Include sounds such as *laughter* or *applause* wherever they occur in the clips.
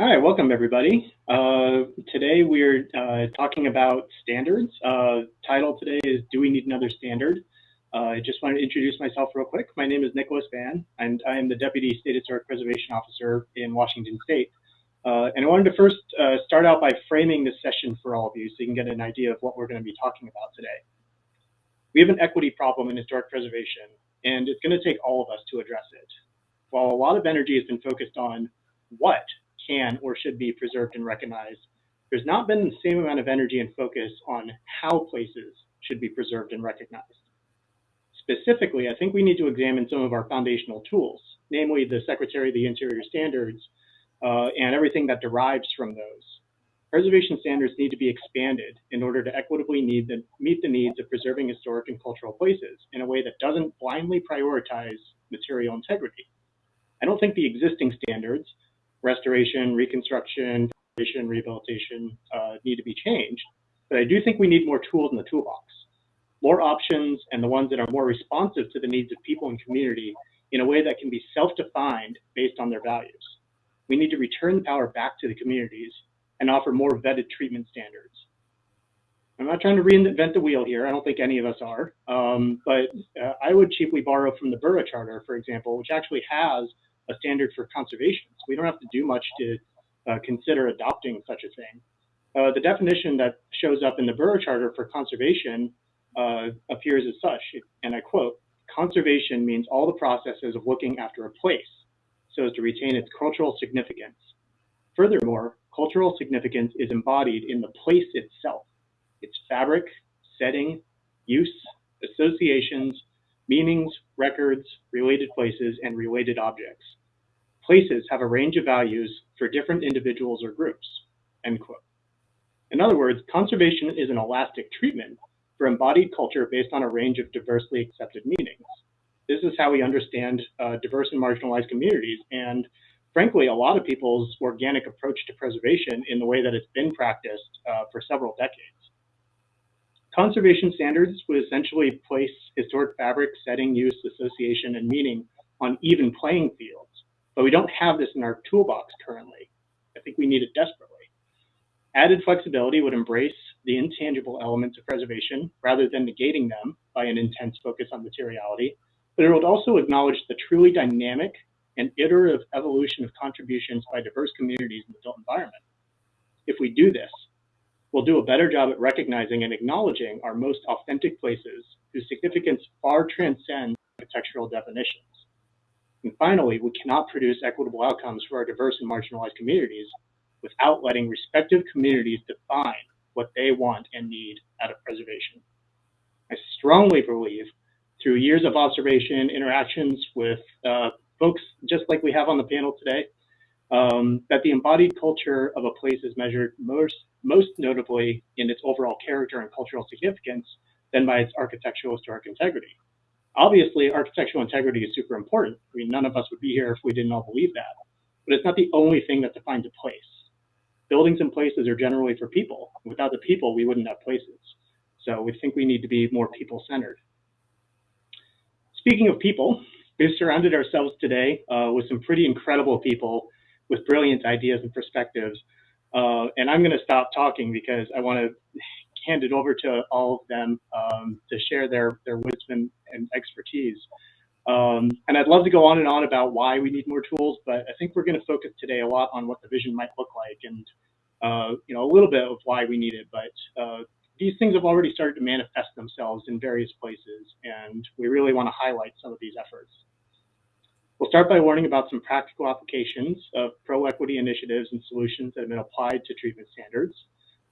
Hi, welcome everybody. Uh, today we're uh, talking about standards. Uh, title today is Do We Need Another Standard? Uh, I just wanted to introduce myself real quick. My name is Nicholas Vann, and I am the Deputy State Historic Preservation Officer in Washington State. Uh, and I wanted to first uh, start out by framing this session for all of you so you can get an idea of what we're going to be talking about today. We have an equity problem in historic preservation, and it's going to take all of us to address it. While a lot of energy has been focused on what can or should be preserved and recognized. There's not been the same amount of energy and focus on how places should be preserved and recognized. Specifically, I think we need to examine some of our foundational tools, namely the Secretary of the Interior standards uh, and everything that derives from those. Preservation standards need to be expanded in order to equitably the, meet the needs of preserving historic and cultural places in a way that doesn't blindly prioritize material integrity. I don't think the existing standards restoration, reconstruction, rehabilitation uh, need to be changed. But I do think we need more tools in the toolbox, more options, and the ones that are more responsive to the needs of people and community in a way that can be self-defined based on their values. We need to return the power back to the communities and offer more vetted treatment standards. I'm not trying to reinvent the wheel here. I don't think any of us are. Um, but uh, I would cheaply borrow from the Burra Charter, for example, which actually has a standard for conservation. So we don't have to do much to uh, consider adopting such a thing. Uh, the definition that shows up in the Burra Charter for conservation uh, appears as such, and I quote, conservation means all the processes of looking after a place so as to retain its cultural significance. Furthermore, cultural significance is embodied in the place itself, its fabric, setting, use, associations, meanings, records, related places, and related objects. Places have a range of values for different individuals or groups, end quote. In other words, conservation is an elastic treatment for embodied culture based on a range of diversely accepted meanings. This is how we understand uh, diverse and marginalized communities and frankly, a lot of people's organic approach to preservation in the way that it's been practiced uh, for several decades. Conservation standards would essentially place historic fabric, setting, use, association, and meaning on even playing fields. But we don't have this in our toolbox currently. I think we need it desperately. Added flexibility would embrace the intangible elements of preservation rather than negating them by an intense focus on materiality, but it would also acknowledge the truly dynamic and iterative evolution of contributions by diverse communities in the built environment. If we do this, will do a better job at recognizing and acknowledging our most authentic places whose significance far transcends architectural definitions. And finally, we cannot produce equitable outcomes for our diverse and marginalized communities without letting respective communities define what they want and need out of preservation. I strongly believe through years of observation, interactions with uh, folks just like we have on the panel today, um, that the embodied culture of a place is measured most, most notably in its overall character and cultural significance than by its architectural historic integrity. Obviously, architectural integrity is super important. I mean, none of us would be here if we didn't all believe that. But it's not the only thing that defines a place. Buildings and places are generally for people. Without the people, we wouldn't have places. So we think we need to be more people-centered. Speaking of people, we've surrounded ourselves today uh, with some pretty incredible people with brilliant ideas and perspectives. Uh, and I'm going to stop talking because I want to hand it over to all of them um, to share their, their wisdom and expertise. Um, and I'd love to go on and on about why we need more tools, but I think we're going to focus today a lot on what the vision might look like and uh, you know a little bit of why we need it. But uh, these things have already started to manifest themselves in various places, and we really want to highlight some of these efforts. We'll start by learning about some practical applications of pro-equity initiatives and solutions that have been applied to treatment standards.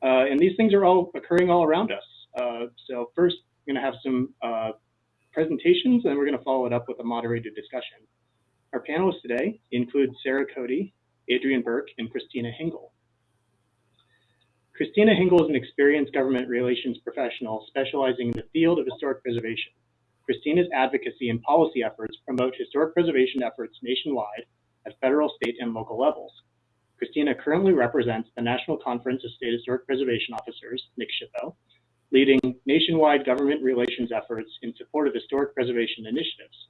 Uh, and these things are all occurring all around us. Uh, so first, we're going to have some uh, presentations, and we're going to follow it up with a moderated discussion. Our panelists today include Sarah Cody, Adrienne Burke, and Christina Hingle. Christina Hingle is an experienced government relations professional specializing in the field of historic preservation. Christina's advocacy and policy efforts promote historic preservation efforts nationwide at federal, state, and local levels. Christina currently represents the National Conference of State Historic Preservation Officers, NCSHPO, leading nationwide government relations efforts in support of historic preservation initiatives.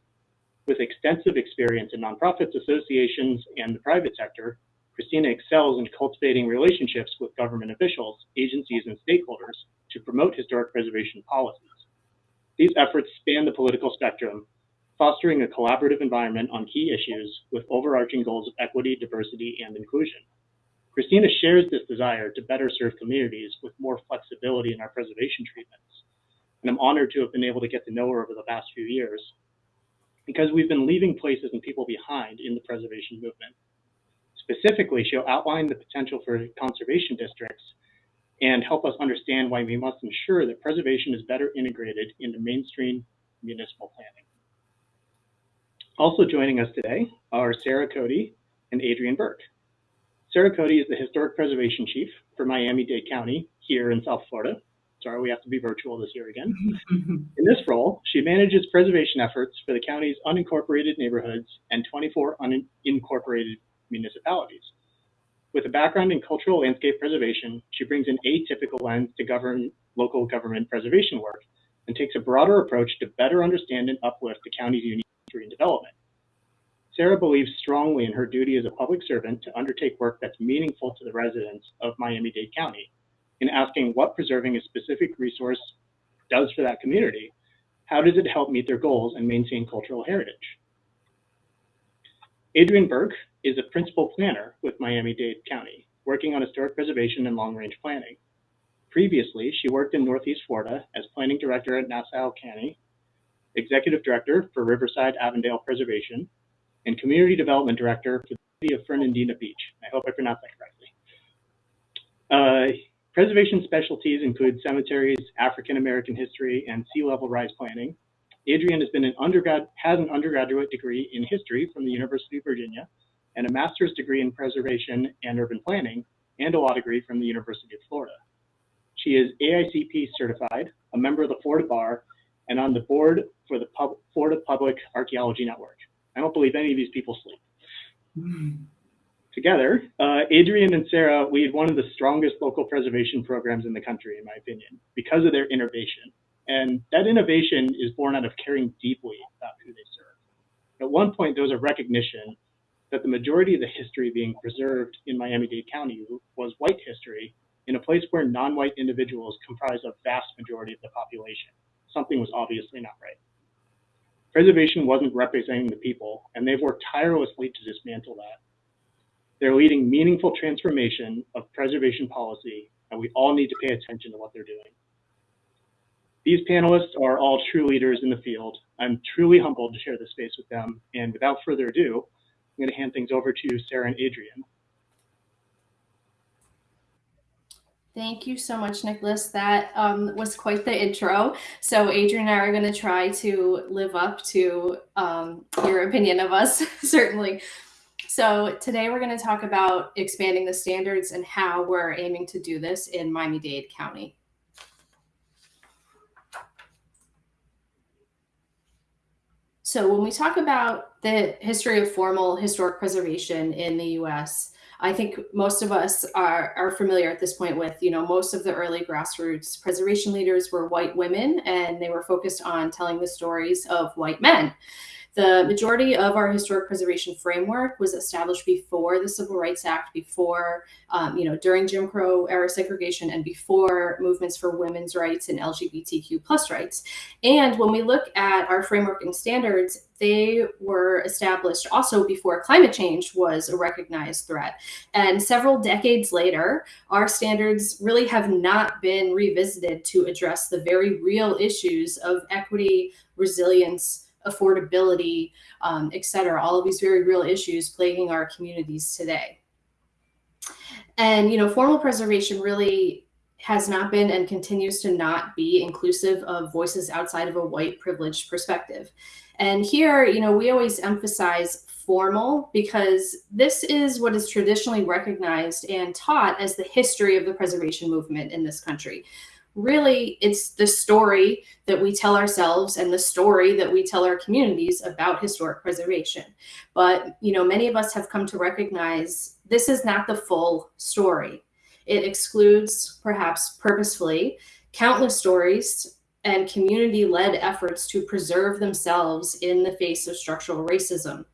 With extensive experience in nonprofits, associations, and the private sector, Christina excels in cultivating relationships with government officials, agencies, and stakeholders to promote historic preservation policies. These efforts span the political spectrum, fostering a collaborative environment on key issues with overarching goals of equity, diversity, and inclusion. Christina shares this desire to better serve communities with more flexibility in our preservation treatments. And I'm honored to have been able to get to know her over the past few years because we've been leaving places and people behind in the preservation movement. Specifically, she'll outline the potential for conservation districts and help us understand why we must ensure that preservation is better integrated into mainstream municipal planning. Also joining us today are Sarah Cody and Adrienne Burke. Sarah Cody is the Historic Preservation Chief for Miami-Dade County here in South Florida. Sorry, we have to be virtual this year again. *laughs* in this role, she manages preservation efforts for the county's unincorporated neighborhoods and 24 unincorporated municipalities. With a background in cultural landscape preservation, she brings an atypical lens to govern local government preservation work and takes a broader approach to better understand and uplift the county's unique history and development. Sarah believes strongly in her duty as a public servant to undertake work that's meaningful to the residents of Miami-Dade County in asking what preserving a specific resource does for that community. How does it help meet their goals and maintain cultural heritage? Adrienne Burke is a principal planner with Miami-Dade County, working on historic preservation and long-range planning. Previously, she worked in Northeast Florida as planning director at Nassau County, executive director for Riverside Avondale Preservation, and Community Development Director for the City of Fernandina Beach. I hope I pronounced that correctly. Uh, preservation specialties include cemeteries, African American history, and sea level rise planning. Adrienne has been an undergrad has an undergraduate degree in history from the University of Virginia and a master's degree in preservation and urban planning and a law degree from the University of Florida. She is AICP certified, a member of the Florida Bar, and on the board for the Pub Florida Public Archaeology Network. I don't believe any of these people sleep. Together, uh, Adrienne and Sarah lead one of the strongest local preservation programs in the country, in my opinion, because of their innovation. And that innovation is born out of caring deeply about who they serve. At one point, there was a recognition that the majority of the history being preserved in Miami-Dade County was white history in a place where non-white individuals comprise a vast majority of the population. Something was obviously not right. Preservation wasn't representing the people, and they've worked tirelessly to dismantle that. They're leading meaningful transformation of preservation policy, and we all need to pay attention to what they're doing. These panelists are all true leaders in the field. I'm truly humbled to share this space with them, and without further ado, I'm going to hand things over to Sarah and Adrienne. Thank you so much, Nicholas. That um, was quite the intro. So Adrienne and I are going to try to live up to um, your opinion of us, *laughs* certainly. So today we're going to talk about expanding the standards and how we're aiming to do this in Miami-Dade County. So when we talk about the history of formal historic preservation in the U.S., I think most of us are, are familiar at this point with, you know, most of the early grassroots preservation leaders were white women and they were focused on telling the stories of white men. The majority of our historic preservation framework was established before the Civil Rights Act, before, um, you know, during Jim Crow era segregation and before movements for women's rights and LGBTQ plus rights. And when we look at our framework and standards, they were established also before climate change was a recognized threat. And several decades later, our standards really have not been revisited to address the very real issues of equity, resilience, affordability, um, et cetera, all of these very real issues plaguing our communities today. And, you know, formal preservation really has not been and continues to not be inclusive of voices outside of a white privileged perspective. And here, you know, we always emphasize formal because this is what is traditionally recognized and taught as the history of the preservation movement in this country really it's the story that we tell ourselves and the story that we tell our communities about historic preservation. But, you know, many of us have come to recognize this is not the full story. It excludes, perhaps purposefully, countless stories and community-led efforts to preserve themselves in the face of structural racism.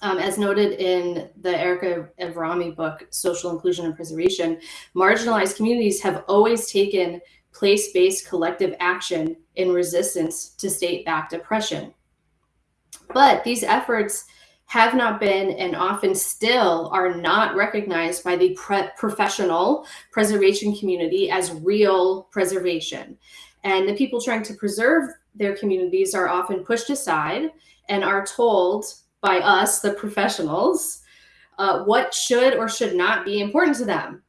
Um, as noted in the Erica Avrami book, Social Inclusion and Preservation, marginalized communities have always taken place-based collective action in resistance to state-backed oppression. But these efforts have not been and often still are not recognized by the professional preservation community as real preservation. And the people trying to preserve their communities are often pushed aside and are told by us, the professionals, uh, what should or should not be important to them.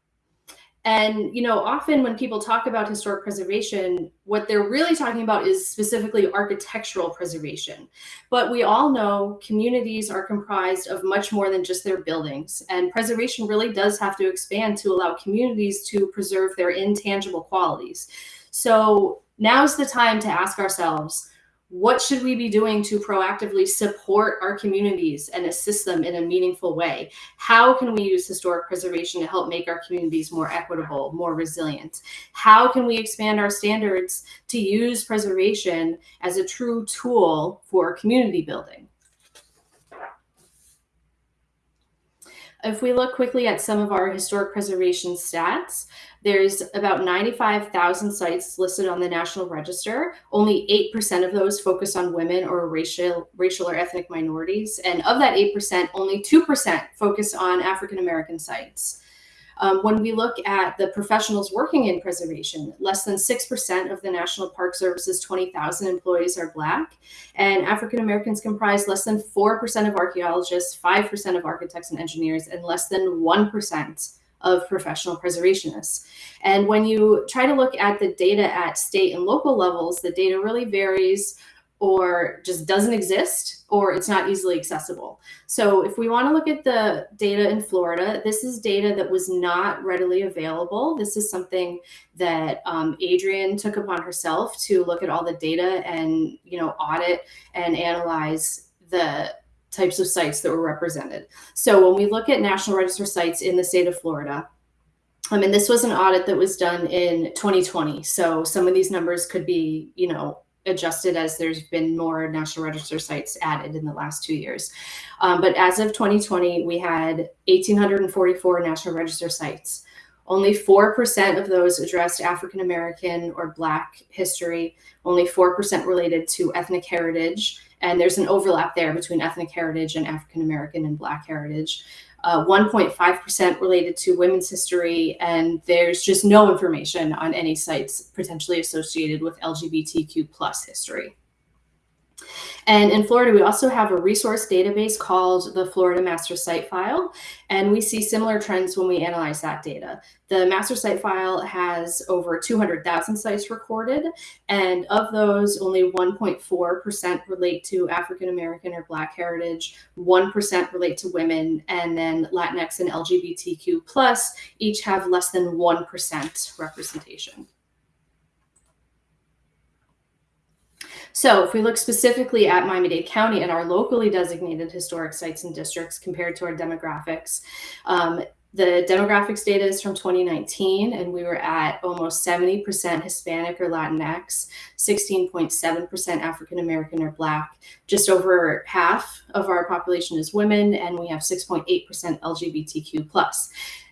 And, you know, often when people talk about historic preservation, what they're really talking about is specifically architectural preservation. But we all know communities are comprised of much more than just their buildings. And preservation really does have to expand to allow communities to preserve their intangible qualities. So now's the time to ask ourselves, what should we be doing to proactively support our communities and assist them in a meaningful way? How can we use historic preservation to help make our communities more equitable, more resilient? How can we expand our standards to use preservation as a true tool for community building? If we look quickly at some of our historic preservation stats, there's about 95,000 sites listed on the National Register. Only 8% of those focus on women or racial, racial or ethnic minorities. And of that 8%, only 2% focus on African American sites. Um, when we look at the professionals working in preservation, less than 6% of the National Park Service's 20,000 employees are Black, and African Americans comprise less than 4% of archaeologists, 5% of architects and engineers, and less than 1% of professional preservationists. And when you try to look at the data at state and local levels, the data really varies or just doesn't exist or it's not easily accessible. So if we want to look at the data in Florida, this is data that was not readily available. This is something that um, Adrienne took upon herself to look at all the data and you know audit and analyze the types of sites that were represented. So when we look at National Register sites in the state of Florida, I mean, this was an audit that was done in 2020. So some of these numbers could be, you know, adjusted as there's been more National Register sites added in the last two years. Um, but as of 2020, we had 1,844 National Register sites. Only 4% of those addressed African American or Black history, only 4% related to ethnic heritage. And there's an overlap there between ethnic heritage and African American and Black heritage. 1.5% uh, related to women's history, and there's just no information on any sites potentially associated with LGBTQ plus history. And in Florida, we also have a resource database called the Florida Master Site File, and we see similar trends when we analyze that data. The Master Site File has over 200,000 sites recorded, and of those, only 1.4% relate to African American or Black heritage, 1% relate to women, and then Latinx and LGBTQ plus each have less than 1% representation. So if we look specifically at Miami-Dade County and our locally designated historic sites and districts compared to our demographics, um, the demographics data is from 2019, and we were at almost 70% Hispanic or Latinx, 16.7% African American or Black. Just over half of our population is women, and we have 6.8% LGBTQ.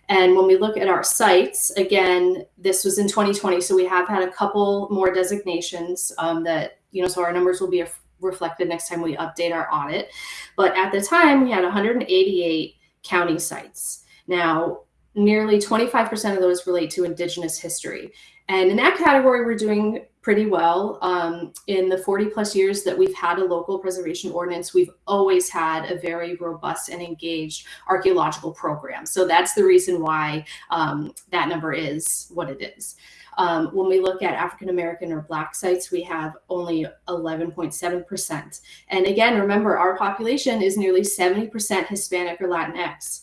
And when we look at our sites, again, this was in 2020, so we have had a couple more designations um, that you know, so our numbers will be reflected next time we update our audit. But at the time, we had 188 county sites. Now, nearly 25% of those relate to Indigenous history. And in that category, we're doing pretty well. Um, in the 40 plus years that we've had a local preservation ordinance, we've always had a very robust and engaged archaeological program. So that's the reason why um, that number is what it is. Um, when we look at African American or Black sites, we have only 11.7%. And again, remember, our population is nearly 70% Hispanic or Latinx.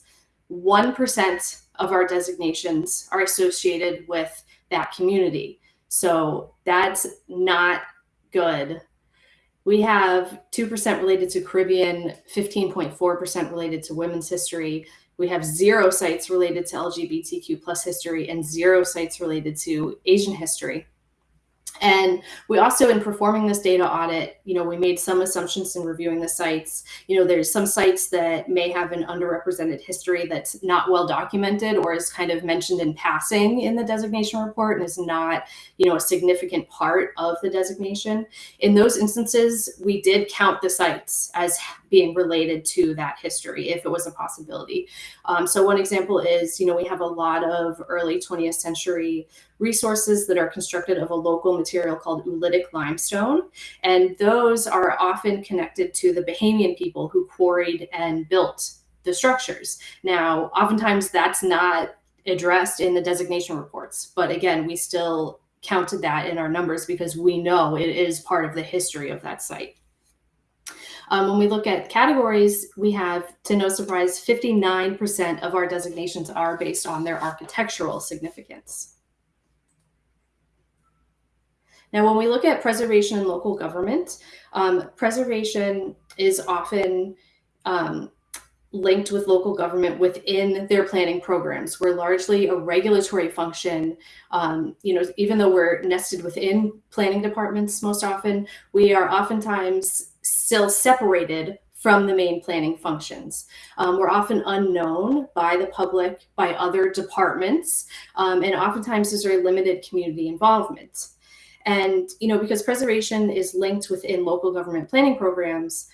1% of our designations are associated with that community. So that's not good. We have 2% related to Caribbean, 15.4% related to women's history, we have zero sites related to LGBTQ plus history and zero sites related to Asian history. And we also, in performing this data audit, you know, we made some assumptions in reviewing the sites. You know, there's some sites that may have an underrepresented history that's not well documented or is kind of mentioned in passing in the designation report and is not, you know, a significant part of the designation. In those instances, we did count the sites as being related to that history if it was a possibility. Um, so one example is, you know, we have a lot of early 20th century resources that are constructed of a local material called oolitic limestone. And those are often connected to the Bahamian people who quarried and built the structures. Now, oftentimes that's not addressed in the designation reports, but again, we still counted that in our numbers because we know it is part of the history of that site. Um, when we look at categories, we have, to no surprise, 59% of our designations are based on their architectural significance. Now, when we look at preservation and local government, um, preservation is often um, linked with local government within their planning programs. We're largely a regulatory function. Um, you know, even though we're nested within planning departments most often, we are oftentimes still separated from the main planning functions. Um, we're often unknown by the public, by other departments, um, and oftentimes there's very limited community involvement. And, you know, because preservation is linked within local government planning programs,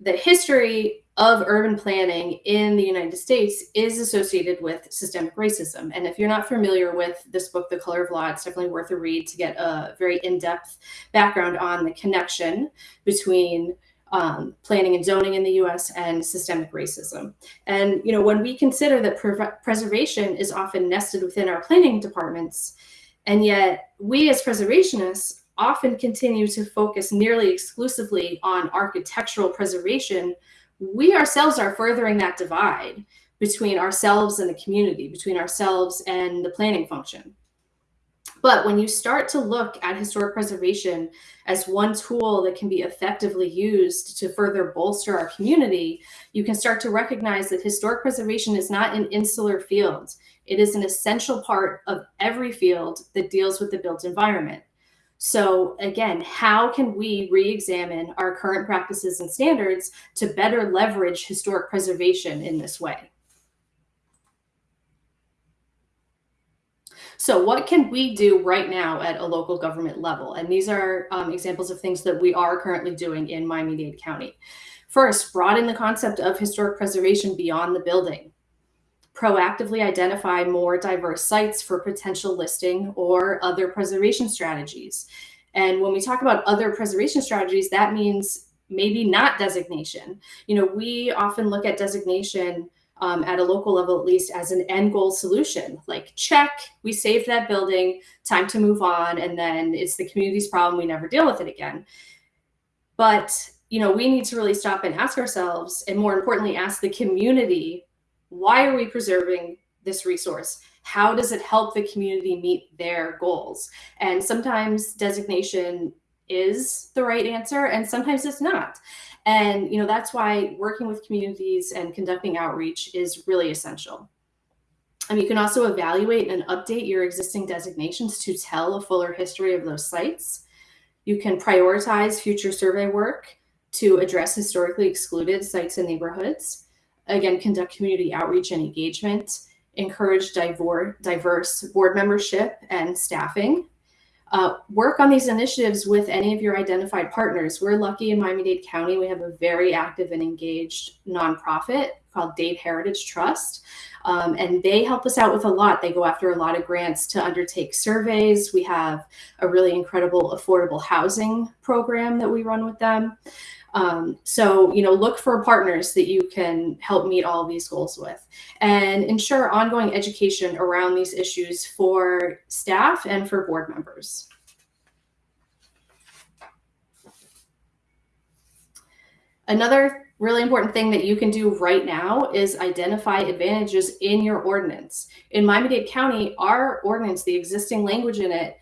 the history of urban planning in the United States is associated with systemic racism. And if you're not familiar with this book, The Color of Law, it's definitely worth a read to get a very in-depth background on the connection between um, planning and zoning in the US and systemic racism. And you know, when we consider that pre preservation is often nested within our planning departments, and yet we as preservationists often continue to focus nearly exclusively on architectural preservation, we ourselves are furthering that divide between ourselves and the community, between ourselves and the planning function. But when you start to look at historic preservation as one tool that can be effectively used to further bolster our community, you can start to recognize that historic preservation is not an insular field. It is an essential part of every field that deals with the built environment. So again, how can we re-examine our current practices and standards to better leverage historic preservation in this way? So what can we do right now at a local government level? And these are um, examples of things that we are currently doing in Miami-Dade County. First, broaden the concept of historic preservation beyond the building proactively identify more diverse sites for potential listing or other preservation strategies. And when we talk about other preservation strategies, that means maybe not designation. You know, we often look at designation um, at a local level, at least as an end goal solution, like check, we saved that building, time to move on. And then it's the community's problem. We never deal with it again. But, you know, we need to really stop and ask ourselves, and more importantly, ask the community why are we preserving this resource? How does it help the community meet their goals? And sometimes designation is the right answer and sometimes it's not. And you know that's why working with communities and conducting outreach is really essential. And you can also evaluate and update your existing designations to tell a fuller history of those sites. You can prioritize future survey work to address historically excluded sites and neighborhoods again, conduct community outreach and engagement, encourage diverse board membership and staffing. Uh, work on these initiatives with any of your identified partners. We're lucky in Miami-Dade County, we have a very active and engaged nonprofit called Dade Heritage Trust. Um, and they help us out with a lot. They go after a lot of grants to undertake surveys. We have a really incredible affordable housing program that we run with them. Um, so, you know, look for partners that you can help meet all of these goals with and ensure ongoing education around these issues for staff and for board members. Another really important thing that you can do right now is identify advantages in your ordinance. In Miami-Dade County, our ordinance, the existing language in it,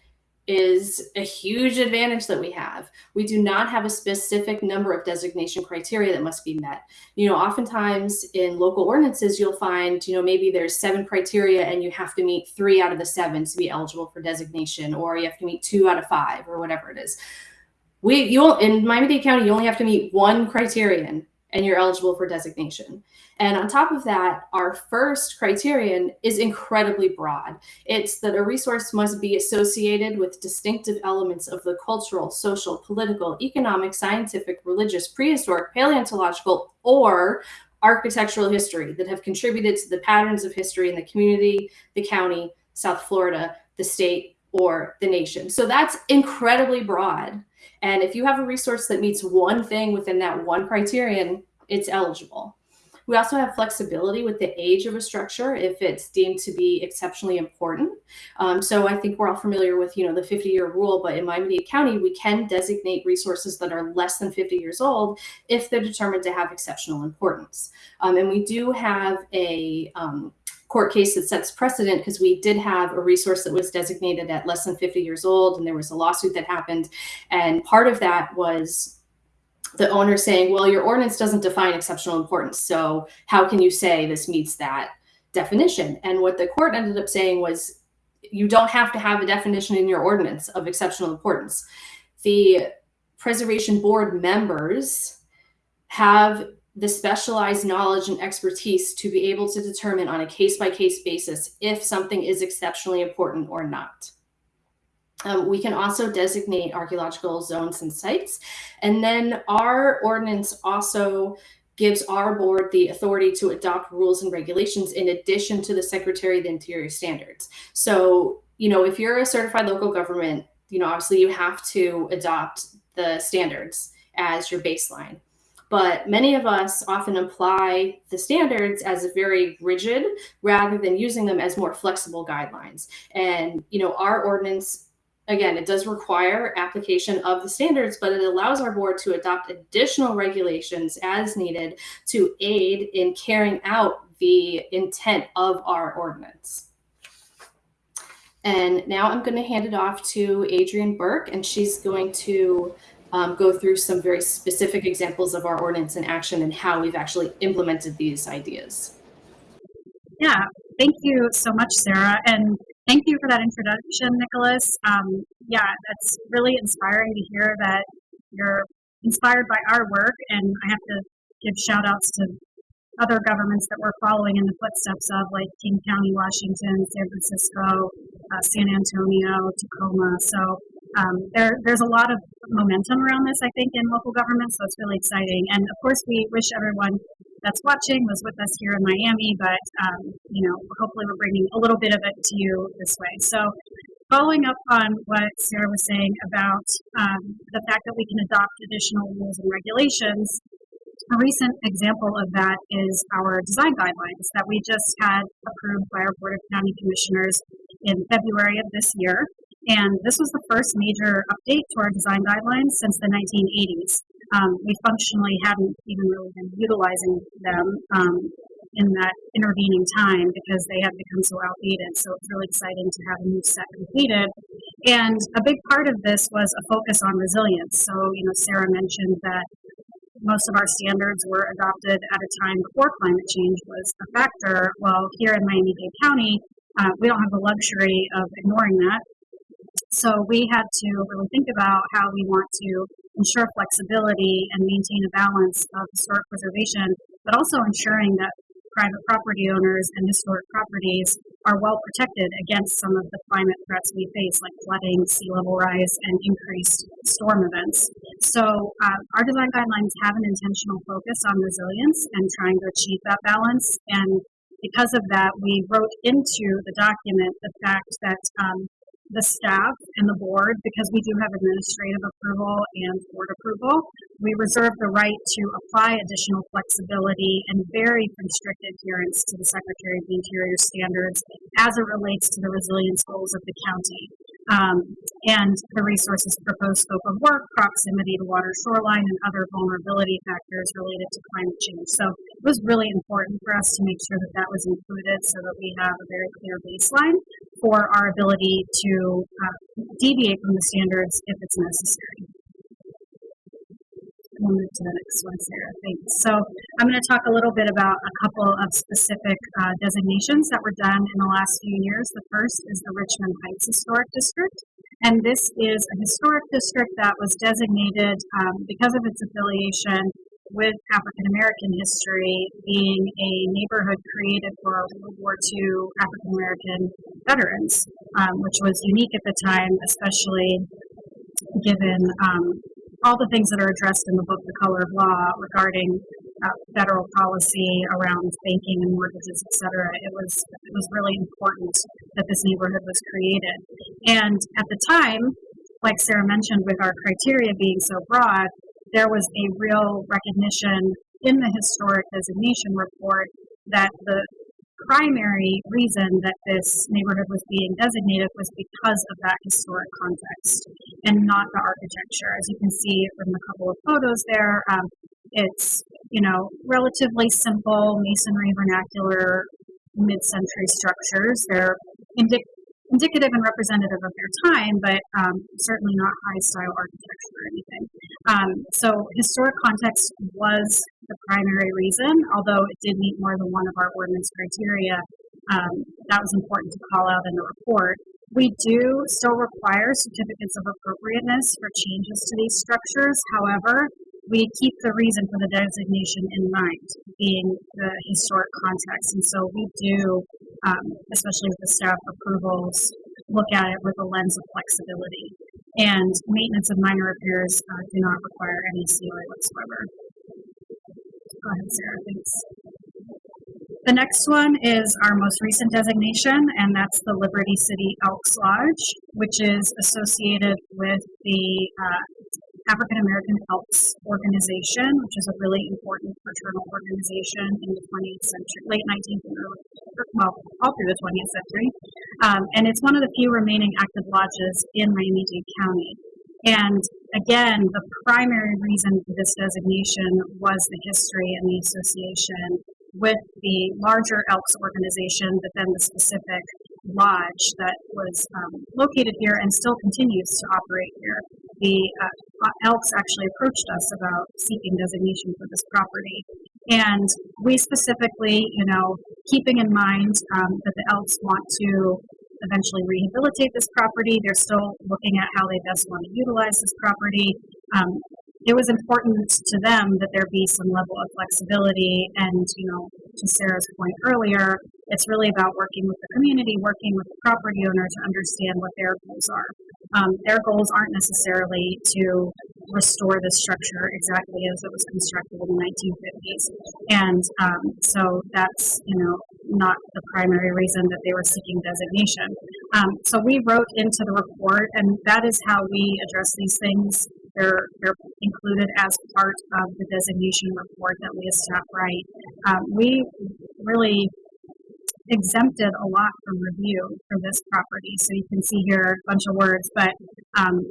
is a huge advantage that we have. We do not have a specific number of designation criteria that must be met. You know, oftentimes in local ordinances, you'll find, you know, maybe there's seven criteria and you have to meet three out of the seven to be eligible for designation, or you have to meet two out of five, or whatever it is. We, you in Miami-Dade County, you only have to meet one criterion and you're eligible for designation. And on top of that, our first criterion is incredibly broad. It's that a resource must be associated with distinctive elements of the cultural, social, political, economic, scientific, religious, prehistoric, paleontological, or architectural history that have contributed to the patterns of history in the community, the county, South Florida, the state, or the nation. So that's incredibly broad. And if you have a resource that meets one thing within that one criterion, it's eligible. We also have flexibility with the age of a structure if it's deemed to be exceptionally important. Um, so I think we're all familiar with, you know, the 50 year rule, but in Miami-Dade County, we can designate resources that are less than 50 years old if they're determined to have exceptional importance. Um, and we do have a um, court case that sets precedent because we did have a resource that was designated at less than 50 years old and there was a lawsuit that happened. And part of that was the owner saying well your ordinance doesn't define exceptional importance so how can you say this meets that definition? And what the court ended up saying was you don't have to have a definition in your ordinance of exceptional importance. The preservation board members have the specialized knowledge and expertise to be able to determine on a case by case basis if something is exceptionally important or not. Um, we can also designate archaeological zones and sites. And then our ordinance also gives our board the authority to adopt rules and regulations in addition to the Secretary of the Interior standards. So, you know, if you're a certified local government, you know, obviously you have to adopt the standards as your baseline but many of us often apply the standards as very rigid rather than using them as more flexible guidelines. And, you know, our ordinance again, it does require application of the standards, but it allows our board to adopt additional regulations as needed to aid in carrying out the intent of our ordinance. And now I'm going to hand it off to Adrienne Burke, and she's going to um, go through some very specific examples of our ordinance in action and how we've actually implemented these ideas. Yeah, thank you so much, Sarah. And thank you for that introduction, Nicholas. Um, yeah, that's really inspiring to hear that you're inspired by our work. And I have to give shout outs to other governments that we're following in the footsteps of, like King County, Washington, San Francisco, uh, San Antonio, Tacoma. So um, there, there's a lot of momentum around this, I think, in local government, so it's really exciting. And of course, we wish everyone that's watching was with us here in Miami, but um, you know, hopefully, we're bringing a little bit of it to you this way. So, following up on what Sarah was saying about um, the fact that we can adopt additional rules and regulations, a recent example of that is our design guidelines that we just had approved by our Board of County Commissioners in February of this year. And this was the first major update to our design guidelines since the 1980s. Um, we functionally hadn't even really been utilizing them um, in that intervening time because they had become so outdated. So it's really exciting to have a new set completed. And a big part of this was a focus on resilience. So, you know, Sarah mentioned that most of our standards were adopted at a time before climate change was a factor. Well, here in Miami-Dade County, uh, we don't have the luxury of ignoring that. So we had to really think about how we want to ensure flexibility and maintain a balance of historic preservation, but also ensuring that private property owners and historic properties are well protected against some of the climate threats we face, like flooding, sea level rise, and increased storm events. So, uh, our design guidelines have an intentional focus on resilience and trying to achieve that balance. And because of that, we wrote into the document the fact that um, the staff and the board, because we do have administrative approval and board approval, we reserve the right to apply additional flexibility and very constricted adherence to the Secretary of the Interior standards as it relates to the resilience goals of the county. Um, and the resources proposed scope of work, proximity to water shoreline, and other vulnerability factors related to climate change. So it was really important for us to make sure that that was included so that we have a very clear baseline for our ability to uh, deviate from the standards if it's necessary. We'll move to the next one, Sarah. Thanks. So I'm going to talk a little bit about a couple of specific uh, designations that were done in the last few years. The first is the Richmond Heights Historic District. And this is a historic district that was designated um, because of its affiliation with African American history being a neighborhood created for World War II African American veterans, um, which was unique at the time, especially given um, all the things that are addressed in the book, The Color of Law, regarding uh, federal policy around banking and mortgages, et cetera. It was it was really important that this neighborhood was created. And at the time, like Sarah mentioned, with our criteria being so broad, there was a real recognition in the historic designation report that the primary reason that this neighborhood was being designated was because of that historic context and not the architecture. As you can see from a couple of photos there, um, it's you know relatively simple masonry vernacular mid-century structures. They're indic- indicative and representative of their time, but um, certainly not high style architecture or anything. Um, so historic context was the primary reason, although it did meet more than one of our ordinance criteria. Um, that was important to call out in the report. We do still require certificates of appropriateness for changes to these structures. However, we keep the reason for the designation in mind, being the historic context. And so we do um, especially with the staff approvals, look at it with a lens of flexibility. And maintenance of minor repairs uh, do not require any COA whatsoever. Go ahead, Sarah. Thanks. The next one is our most recent designation, and that's the Liberty City Elks Lodge, which is associated with the uh, African American Elks Organization, which is a really important fraternal organization in the 20th century, late 19th and early, well, all through the 20th century. Um, and it's one of the few remaining active lodges in Miami-Dade County. And again, the primary reason for this designation was the history and the association with the larger Elks organization, but then the specific lodge that was um, located here and still continues to operate here. The uh, Elks actually approached us about seeking designation for this property. And we specifically, you know, keeping in mind um, that the Elks want to eventually rehabilitate this property, they're still looking at how they best want to utilize this property. Um, it was important to them that there be some level of flexibility. And, you know, to Sarah's point earlier, it's really about working with the community, working with the property owner to understand what their goals are. Um, their goals aren't necessarily to restore the structure exactly as it was constructed in the 1950s. And um, so that's, you know, not the primary reason that they were seeking designation. Um, so we wrote into the report, and that is how we address these things they're, they're included as part of the designation report that we staff write. Um, we really exempted a lot from review for this property. So you can see here a bunch of words, but um,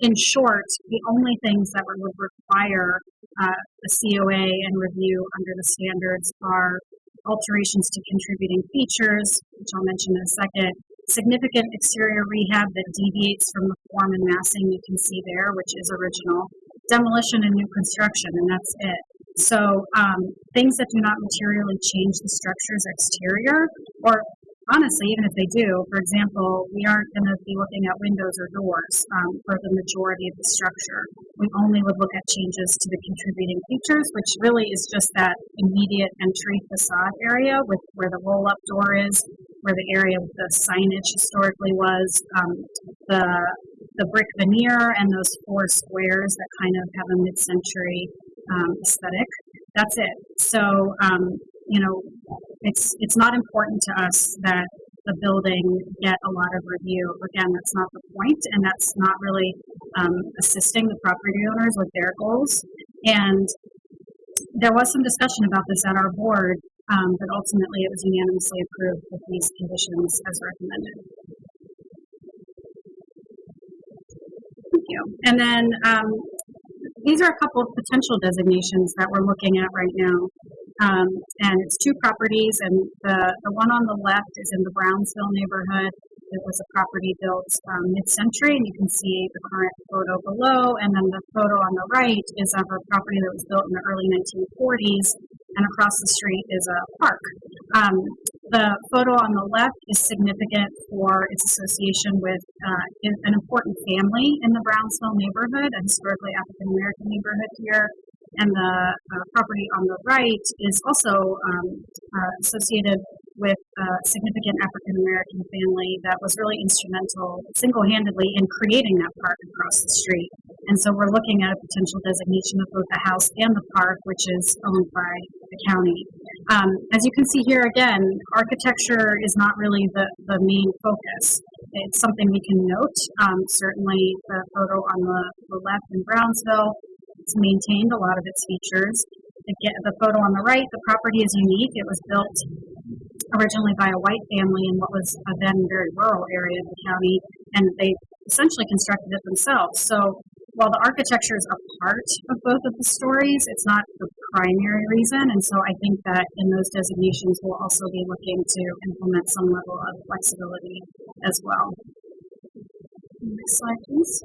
in short, the only things that would require uh, a COA and review under the standards are alterations to contributing features, which I'll mention in a second, significant exterior rehab that deviates from the form and massing you can see there, which is original, demolition and new construction, and that's it. So um, things that do not materially change the structure's exterior, or honestly, even if they do, for example, we aren't going to be looking at windows or doors um, for the majority of the structure. We only would look at changes to the contributing features, which really is just that immediate entry facade area with where the roll-up door is, where the area of the signage historically was, um, the the brick veneer and those four squares that kind of have a mid-century um, aesthetic. That's it. So um, you know, it's it's not important to us that the building get a lot of review. Again, that's not the point, and that's not really um, assisting the property owners with their goals. And there was some discussion about this at our board, um, but ultimately it was unanimously approved with these conditions as recommended. Thank you. And then um, these are a couple of potential designations that we're looking at right now. Um, and it's two properties, and the, the one on the left is in the Brownsville neighborhood, it was a property built um, mid-century, and you can see the current photo below. And then the photo on the right is of a property that was built in the early 1940s, and across the street is a park. Um, the photo on the left is significant for its association with uh, an important family in the Brownsville neighborhood, a historically African American neighborhood here. And the uh, property on the right is also um, uh, associated with a significant African American family that was really instrumental single handedly in creating that park across the street. And so we're looking at a potential designation of both the house and the park, which is owned by the county. Um, as you can see here again, architecture is not really the, the main focus. It's something we can note. Um, certainly, the photo on the, the left in Brownsville, it's maintained a lot of its features. The, the photo on the right, the property is unique. It was built originally by a white family in what was a then very rural area of the county, and they essentially constructed it themselves. So while the architecture is a part of both of the stories, it's not the primary reason. And so I think that in those designations, we'll also be looking to implement some level of flexibility as well. Next slide, please.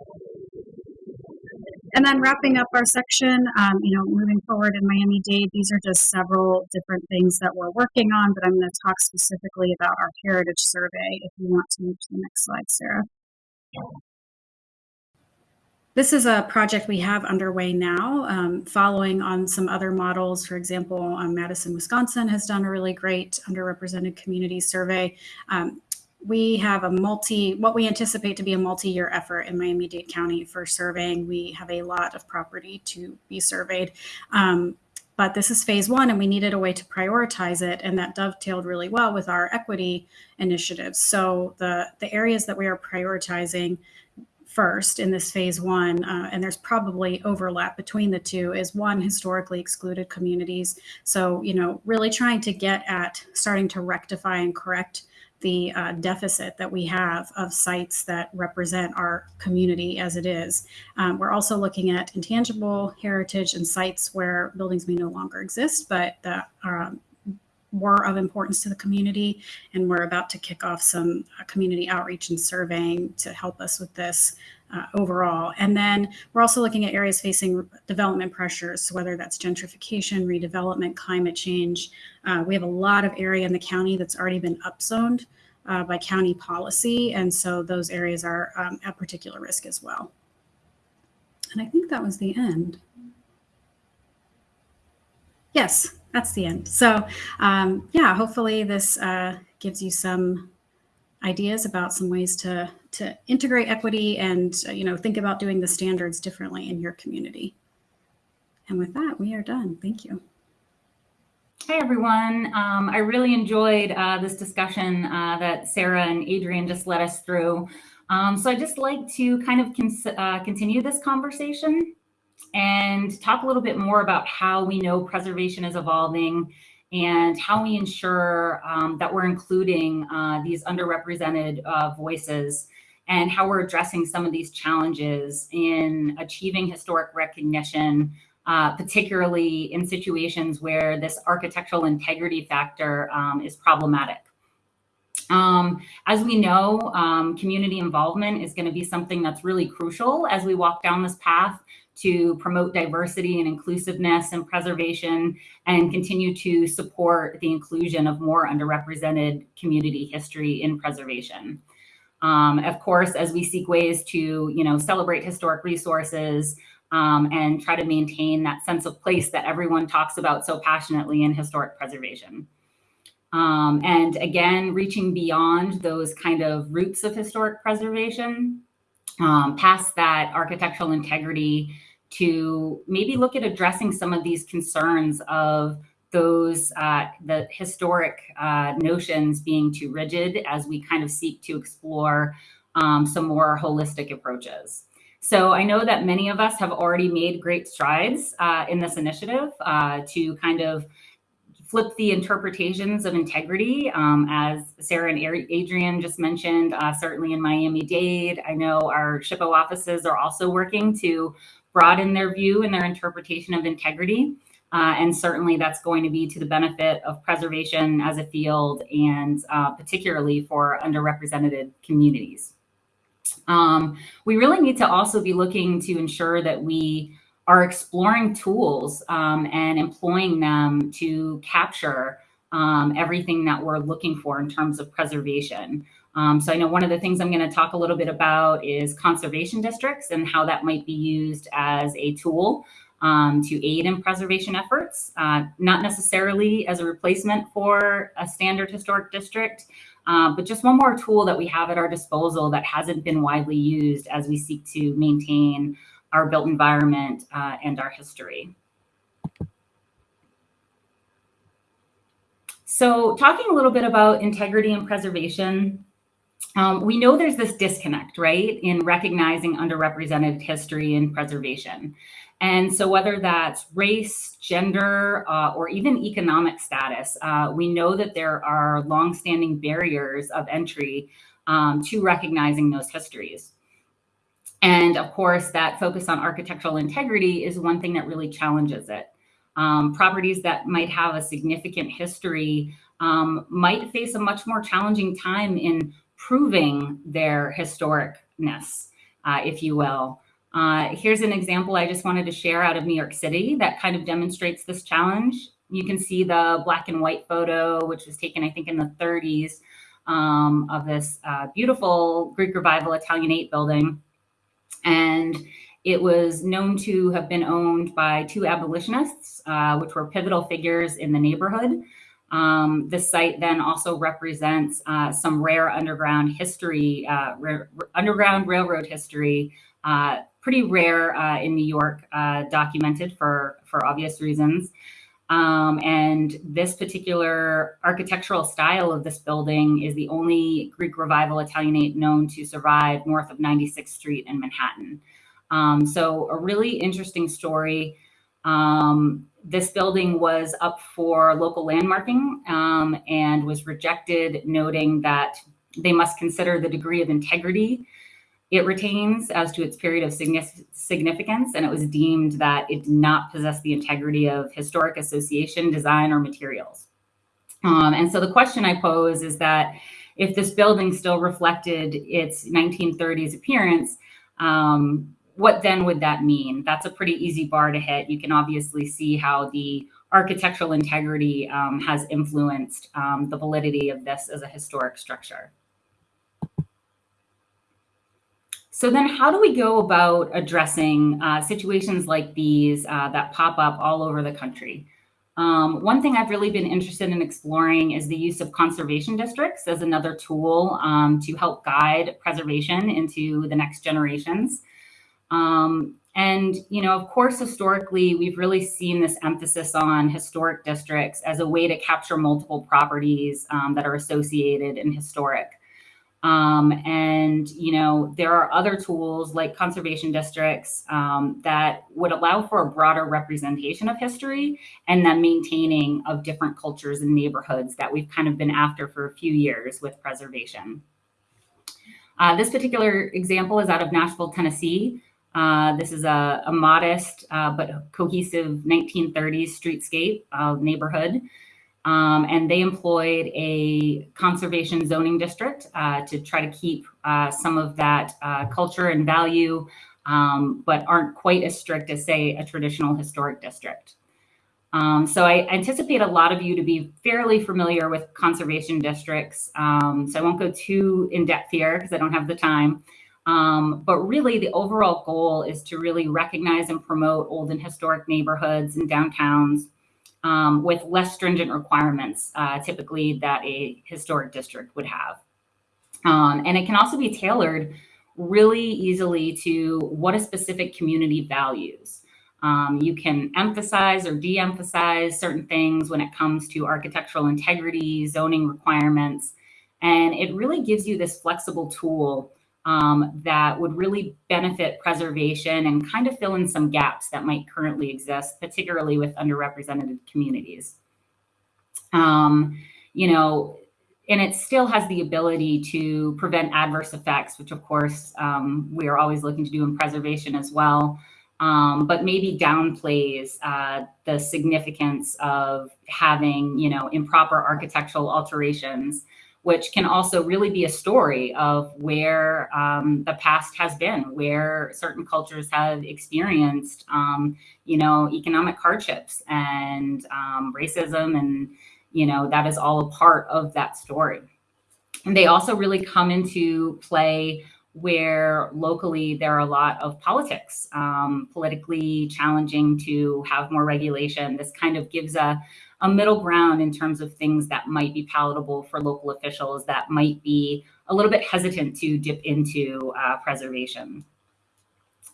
And then wrapping up our section, um, you know, moving forward in Miami-Dade, these are just several different things that we're working on, but I'm going to talk specifically about our heritage survey if you want to move to the next slide, Sarah. This is a project we have underway now, um, following on some other models. For example, um, Madison, Wisconsin has done a really great underrepresented community survey. Um, we have a multi, what we anticipate to be a multi-year effort in Miami-Dade County for surveying. We have a lot of property to be surveyed. Um, but this is phase one and we needed a way to prioritize it and that dovetailed really well with our equity initiatives so the the areas that we are prioritizing first in this phase one uh, and there's probably overlap between the two is one historically excluded communities so you know really trying to get at starting to rectify and correct the uh, deficit that we have of sites that represent our community as it is. Um, we're also looking at intangible heritage and sites where buildings may no longer exist, but that um, were of importance to the community. And we're about to kick off some uh, community outreach and surveying to help us with this uh, overall. And then we're also looking at areas facing development pressures, whether that's gentrification, redevelopment, climate change. Uh, we have a lot of area in the county that's already been upzoned uh, by county policy. And so those areas are um, at particular risk as well. And I think that was the end. Yes, that's the end. So um, yeah, hopefully this uh, gives you some ideas about some ways to to integrate equity and uh, you know think about doing the standards differently in your community. And with that, we are done. Thank you. Hey everyone. Um, I really enjoyed uh, this discussion uh, that Sarah and Adrienne just led us through. Um, so I'd just like to kind of uh, continue this conversation and talk a little bit more about how we know preservation is evolving and how we ensure um, that we're including uh, these underrepresented uh, voices and how we're addressing some of these challenges in achieving historic recognition, uh, particularly in situations where this architectural integrity factor um, is problematic. Um, as we know, um, community involvement is going to be something that's really crucial as we walk down this path to promote diversity and inclusiveness and preservation and continue to support the inclusion of more underrepresented community history in preservation. Um, of course, as we seek ways to, you know, celebrate historic resources um, and try to maintain that sense of place that everyone talks about so passionately in historic preservation. Um, and again, reaching beyond those kind of roots of historic preservation, um, past that architectural integrity to maybe look at addressing some of these concerns of those uh, the historic uh, notions being too rigid as we kind of seek to explore um, some more holistic approaches. So I know that many of us have already made great strides uh, in this initiative uh, to kind of flip the interpretations of integrity. Um, as Sarah and Adrienne just mentioned, uh, certainly in Miami-Dade, I know our SHPO offices are also working to broaden their view and their interpretation of integrity. Uh, and certainly that's going to be to the benefit of preservation as a field and uh, particularly for underrepresented communities. Um, we really need to also be looking to ensure that we are exploring tools um, and employing them to capture um, everything that we're looking for in terms of preservation. Um, so I know one of the things I'm going to talk a little bit about is conservation districts and how that might be used as a tool um, to aid in preservation efforts, uh, not necessarily as a replacement for a standard historic district, uh, but just one more tool that we have at our disposal that hasn't been widely used as we seek to maintain our built environment uh, and our history. So talking a little bit about integrity and preservation, um, we know there's this disconnect, right, in recognizing underrepresented history and preservation. And so whether that's race, gender, uh, or even economic status, uh, we know that there are longstanding barriers of entry um, to recognizing those histories. And of course, that focus on architectural integrity is one thing that really challenges it. Um, properties that might have a significant history um, might face a much more challenging time in proving their historicness, uh, if you will. Uh, here's an example I just wanted to share out of New York City that kind of demonstrates this challenge. You can see the black and white photo, which was taken, I think, in the 30s um, of this uh, beautiful Greek Revival Italianate building. And it was known to have been owned by two abolitionists, uh, which were pivotal figures in the neighborhood. Um, the site then also represents uh, some rare underground history, uh, underground railroad history uh, pretty rare uh, in New York, uh, documented for, for obvious reasons. Um, and this particular architectural style of this building is the only Greek Revival Italianate known to survive north of 96th Street in Manhattan. Um, so a really interesting story. Um, this building was up for local landmarking um, and was rejected, noting that they must consider the degree of integrity it retains as to its period of significance, and it was deemed that it did not possess the integrity of historic association, design, or materials. Um, and so the question I pose is that if this building still reflected its 1930s appearance, um, what then would that mean? That's a pretty easy bar to hit. You can obviously see how the architectural integrity um, has influenced um, the validity of this as a historic structure. So then how do we go about addressing uh, situations like these uh, that pop up all over the country? Um, one thing I've really been interested in exploring is the use of conservation districts as another tool um, to help guide preservation into the next generations. Um, and, you know, of course, historically, we've really seen this emphasis on historic districts as a way to capture multiple properties um, that are associated in historic. Um, and, you know, there are other tools like conservation districts um, that would allow for a broader representation of history and then maintaining of different cultures and neighborhoods that we've kind of been after for a few years with preservation. Uh, this particular example is out of Nashville, Tennessee. Uh, this is a, a modest uh, but cohesive 1930s streetscape neighborhood. Um, and they employed a conservation zoning district uh, to try to keep uh, some of that uh, culture and value, um, but aren't quite as strict as, say, a traditional historic district. Um, so I anticipate a lot of you to be fairly familiar with conservation districts. Um, so I won't go too in depth here because I don't have the time. Um, but really the overall goal is to really recognize and promote old and historic neighborhoods and downtowns um, with less stringent requirements, uh, typically that a historic district would have. Um, and it can also be tailored really easily to what a specific community values. Um, you can emphasize or de-emphasize certain things when it comes to architectural integrity, zoning requirements, and it really gives you this flexible tool um, that would really benefit preservation and kind of fill in some gaps that might currently exist, particularly with underrepresented communities. Um, you know, and it still has the ability to prevent adverse effects, which of course um, we are always looking to do in preservation as well. um, but maybe downplays uh, the significance of having, you know, improper architectural alterations, which can also really be a story of where um, the past has been, where certain cultures have experienced, um, you know, economic hardships and um, racism, and you know that is all a part of that story. And they also really come into play where locally there are a lot of politics, um, politically challenging to have more regulation. This kind of gives a, a middle ground in terms of things that might be palatable for local officials that might be a little bit hesitant to dip into uh, preservation.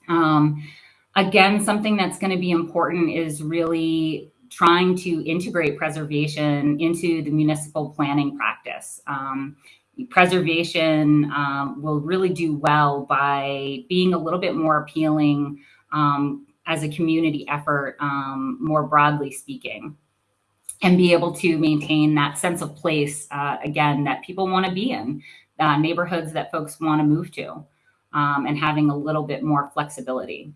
Um, again, something that's going to be important is really trying to integrate preservation into the municipal planning practice. Um, preservation um, will really do well by being a little bit more appealing um, as a community effort, um, more broadly speaking, and be able to maintain that sense of place, uh, again, that people want to be in, uh, neighborhoods that folks want to move to, um, and having a little bit more flexibility.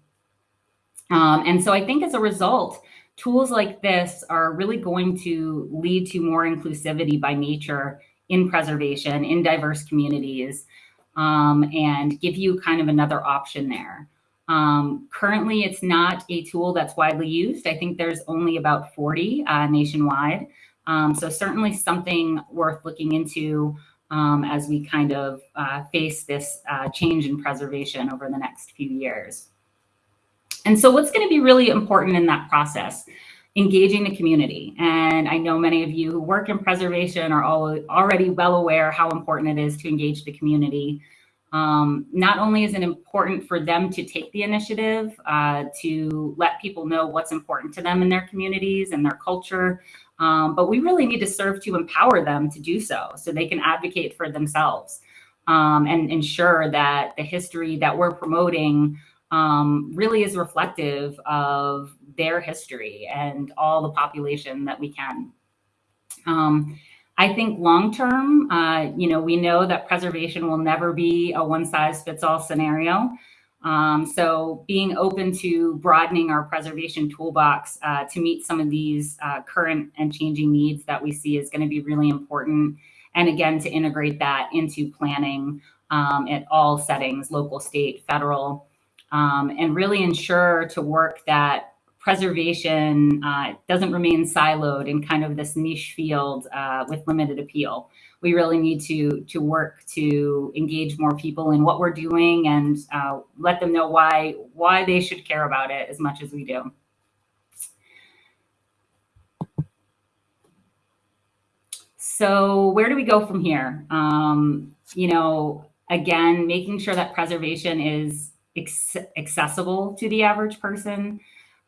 Um, and so I think as a result, tools like this are really going to lead to more inclusivity by nature in preservation in diverse communities um, and give you kind of another option there. Um, currently, it's not a tool that's widely used. I think there's only about 40 uh, nationwide. Um, so certainly something worth looking into um, as we kind of uh, face this uh, change in preservation over the next few years. And so what's going to be really important in that process? engaging the community. And I know many of you who work in preservation are all, already well aware how important it is to engage the community. Um, not only is it important for them to take the initiative uh, to let people know what's important to them in their communities and their culture, um, but we really need to serve to empower them to do so, so they can advocate for themselves um, and ensure that the history that we're promoting um, really is reflective of their history and all the population that we can. Um, I think long term, uh, you know, we know that preservation will never be a one size fits all scenario. Um, so being open to broadening our preservation toolbox uh, to meet some of these uh, current and changing needs that we see is going to be really important. And again, to integrate that into planning um, at all settings, local, state, federal, um, and really ensure to work that preservation uh, doesn't remain siloed in kind of this niche field uh, with limited appeal. We really need to to work to engage more people in what we're doing and uh, let them know why why they should care about it as much as we do. So where do we go from here? Um, you know, again, making sure that preservation is accessible to the average person,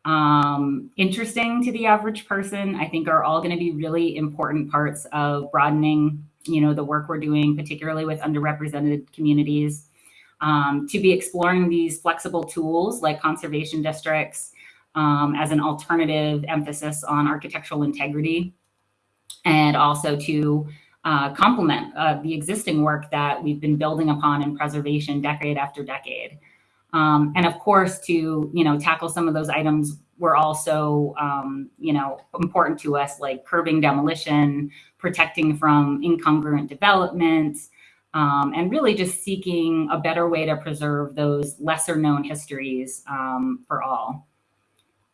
um, interesting to the average person, I think are all going to be really important parts of broadening, you know, the work we're doing, particularly with underrepresented communities. Um, to be exploring these flexible tools like conservation districts um, as an alternative emphasis on architectural integrity and also to uh, complement uh, the existing work that we've been building upon in preservation decade after decade. Um, and of course, to you know tackle some of those items were also um, you know important to us, like curbing demolition, protecting from incongruent development, um, and really just seeking a better way to preserve those lesser known histories um, for all.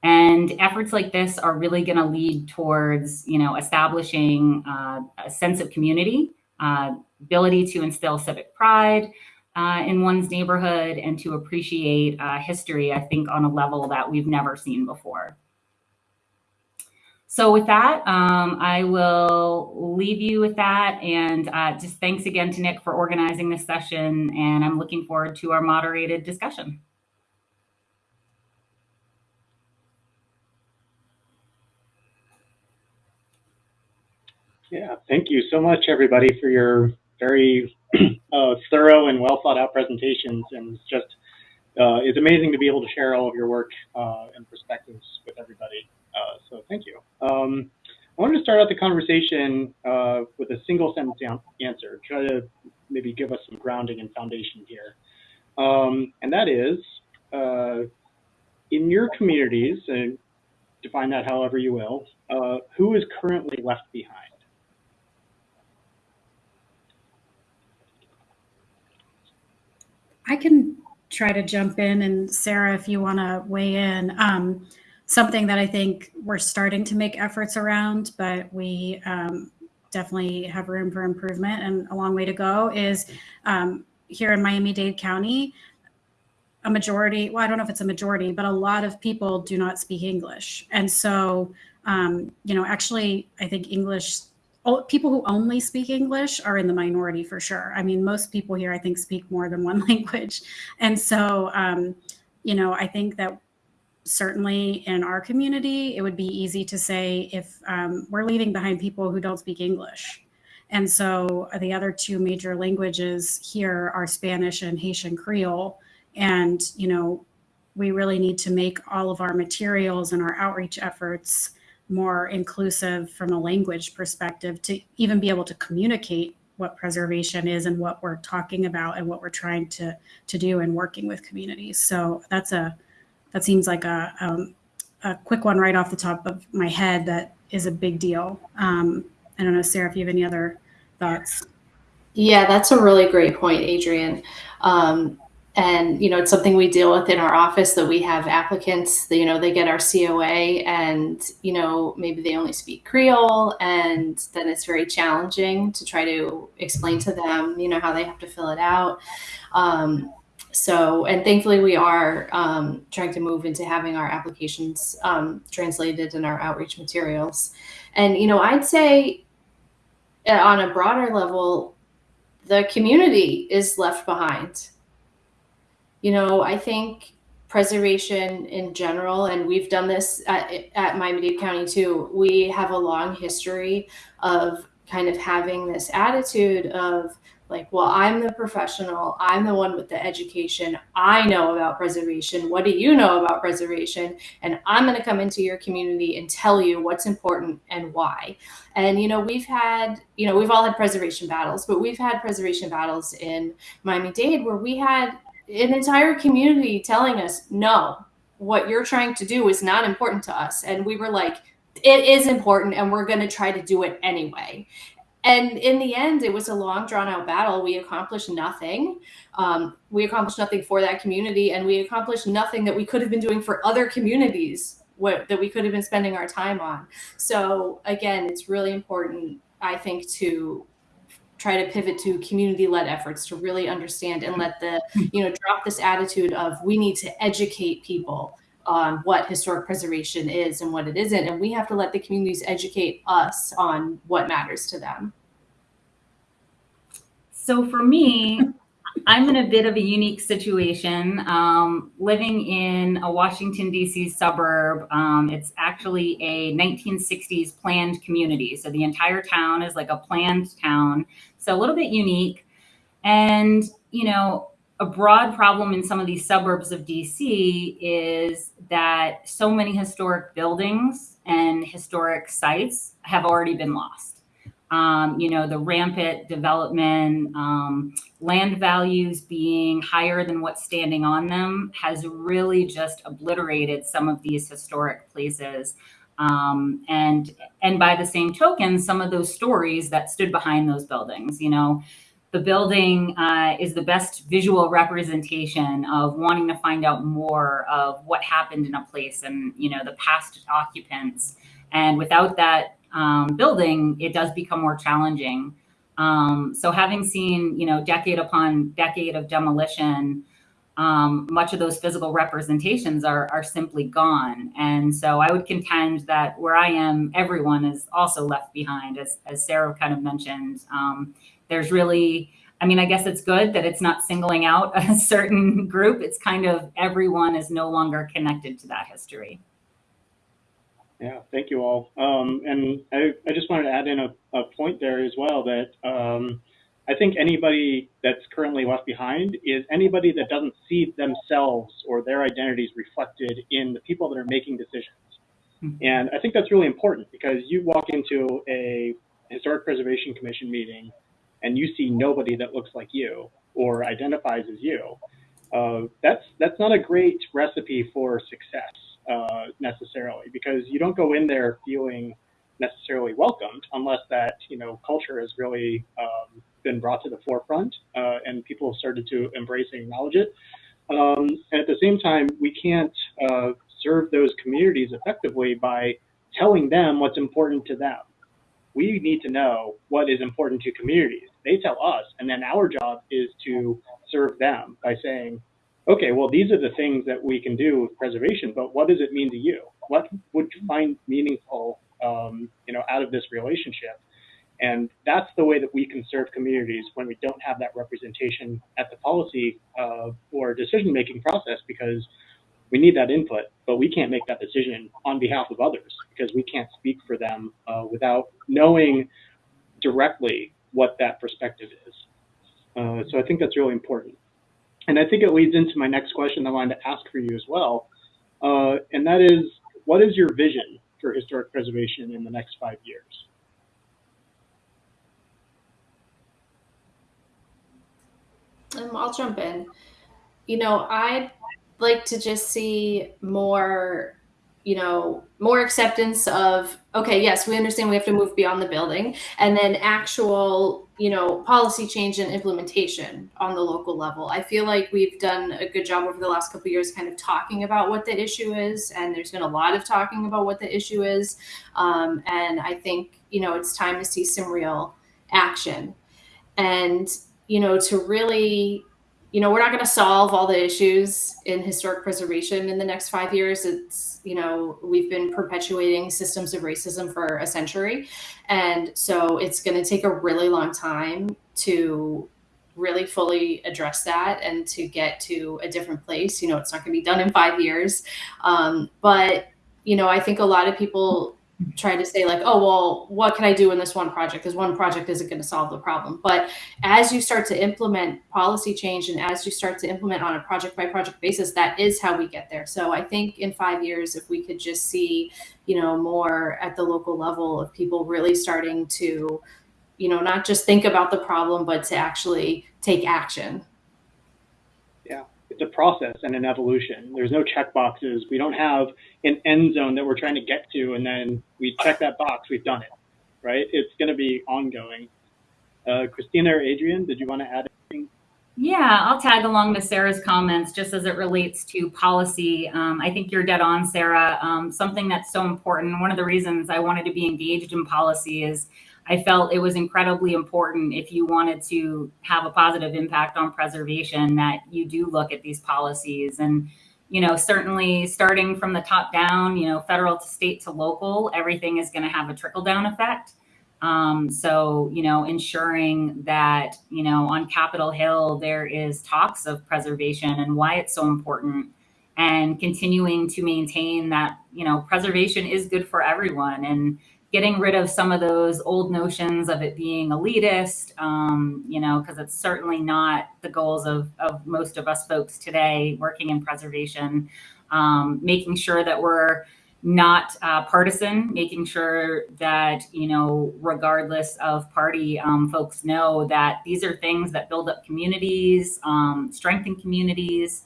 And efforts like this are really going to lead towards you know establishing uh, a sense of community, uh, ability to instill civic pride uh, in one's neighborhood and to appreciate uh, history, I think, on a level that we've never seen before. So with that, um, I will leave you with that. And uh, just thanks again to Nick for organizing this session. And I'm looking forward to our moderated discussion. Yeah, thank you so much, everybody, for your very *clears throat* uh, thorough and well thought out presentations, and it's just uh, it's amazing to be able to share all of your work uh, and perspectives with everybody. Uh, so thank you. Um, I wanted to start out the conversation uh, with a single sentence answer, try to maybe give us some grounding and foundation here. Um, and that is, in your communities, and define that however you will, who is currently left behind? I can try to jump in, and Sarah, if you want to weigh in. Um, something that I think we're starting to make efforts around, but we um, definitely have room for improvement and a long way to go is um, here in Miami-Dade County, a majority, well, I don't know if it's a majority, but a lot of people do not speak English. And so, um, you know, actually, I think English, people who only speak English are in the minority for sure. I mean, most people here, I think, speak more than one *laughs* language. And so, um, you know, I think that certainly in our community, it would be easy to say if um, we're leaving behind people who don't speak English. And so the other two major languages here are Spanish and Haitian Creole. And, you know, we really need to make all of our materials and our outreach efforts more inclusive from a language perspective to even be able to communicate what preservation is and what we're talking about and what we're trying to to do and working with communities. So that's a that seems like a, um, a quick one right off the top of my head that is a big deal. Um, I don't know, Sarah, if you have any other thoughts. Yeah, that's a really great point, Adrienne. Um, and you know, it's something we deal with in our office that we have applicants. That, you know, they get our COA, and you know, maybe they only speak Creole, and then it's very challenging to try to explain to them, you know, how they have to fill it out. Um, so, and thankfully we are um, trying to move into having our applications um, translated in our outreach materials. And, you know, I'd say uh, on a broader level, the community is left behind. You know, I think preservation in general, and we've done this at, at Miami-Dade County too, we have a long history of kind of having this attitude of like, well, I'm the professional, I'm the one with the education, I know about preservation. What do you know about preservation? And I'm going to come into your community and tell you what's important and why. And, you know, we've had, you know, we've all had preservation battles, but we've had preservation battles in Miami Dade where we had an entire community telling us, no, what you're trying to do is not important to us. And we were like, it is important and we're going to try to do it anyway and in the end, it was a long, drawn out battle. We accomplished nothing. Um, we accomplished nothing for that community, and we accomplished nothing that we could have been doing for other communities what, that we could have been spending our time on. So, again, it's really important, I think, to try to pivot to community-led efforts to really understand and let the mm-hmm. you know drop this attitude of we need to educate people on what historic preservation is and what it isn't. And we have to let the communities educate us on what matters to them. So for me, I'm in a bit of a unique situation. Um, living in a Washington, D.C. suburb, um, it's actually a 1960s planned community. So the entire town is like a planned town. So a little bit unique. And, you know, a broad problem in some of these suburbs of DC is that so many historic buildings and historic sites have already been lost. Um, you know, the rampant development, um, land values being higher than what's standing on them has really just obliterated some of these historic places. Um, and and by the same token, some of those stories that stood behind those buildings, you know, the building uh, is the best visual representation of wanting to find out more of what happened in a place and you know the past occupants and without that um, building it does become more challenging um, so having seen you know decade upon decade of demolition um, much of those physical representations are, are simply gone. And so I would contend that where I am, everyone is also left behind, as, as Sarah kind of mentioned. Um, there's really, I mean, I guess it's good that it's not singling out *laughs* a certain group. It's kind of everyone is no longer connected to that history. Yeah, thank you all. Um, and I, I just wanted to add in a, a point there as well that um, I think anybody that's currently left behind is anybody that doesn't see themselves or their identities reflected in the people that are making decisions. Mm -hmm. And I think that's really important because you walk into a Historic Preservation Commission meeting and you see nobody that looks like you or identifies as you, Uh, that's that's not a great recipe for success uh, necessarily because you don't go in there feeling necessarily welcomed unless that you know culture has really um, been brought to the forefront uh, and people have started to embrace and acknowledge it. Um, and at the same time, we can't uh, serve those communities effectively by telling them what's important to them. We need to know what is important to communities. They tell us, and then our job is to serve them by saying, okay, well, these are the things that we can do with preservation, but what does it mean to you? What would you find meaningful, um, you know, out of this relationship? And that's the way that we can serve communities when we don't have that representation at the policy uh, or decision-making process because we need that input, but we can't make that decision on behalf of others because we can't speak for them uh, without knowing directly what that perspective is. Uh, so I think that's really important. And I think it leads into my next question I wanted to ask for you as well. Uh, and that is, what is your vision for historic preservation in the next five years? Um, I'll jump in. You know, I'd like to just see more you know, more acceptance of, okay, yes, we understand we have to move beyond the building, and then actual, you know, policy change and implementation on the local level. I feel like we've done a good job over the last couple years kind of talking about what the issue is, and there's been a lot of talking about what the issue is. Um, and I think, you know, it's time to see some real action. And, you know, to really you know, we're not going to solve all the issues in historic preservation in the next five years. It's, you know, we've been perpetuating systems of racism for a century. And so it's going to take a really long time to really fully address that and to get to a different place. You know, it's not going to be done in five years. Um, but, you know, I think a lot of people trying to say like, oh, well, what can I do in this one project? Because one project isn't going to solve the problem. But as you start to implement policy change and as you start to implement on a project by project basis, that is how we get there. So I think in five years, if we could just see, you know, more at the local level of people really starting to, you know, not just think about the problem, but to actually take action it's a process and an evolution. There's no check boxes. We don't have an end zone that we're trying to get to, and then we check that box. We've done it, right? It's going to be ongoing. Uh, Christina or Adrienne, did you want to add anything? Yeah, I'll tag along to Sarah's comments just as it relates to policy. Um, I think you're dead on, Sarah. Um, something that's so important. One of the reasons I wanted to be engaged in policy is I felt it was incredibly important if you wanted to have a positive impact on preservation that you do look at these policies. And you know certainly starting from the top down you know federal to state to local everything is going to have a trickle down effect. Um, so you know ensuring that you know on capitol hill there is talks of preservation and why it's so important and continuing to maintain that you know preservation is good for everyone. And getting rid of some of those old notions of it being elitist, um, you know, because it's certainly not the goals of, of most of us folks today working in preservation, um, making sure that we're not uh, partisan, making sure that, you know, regardless of party, um, folks know that these are things that build up communities, um, strengthen communities,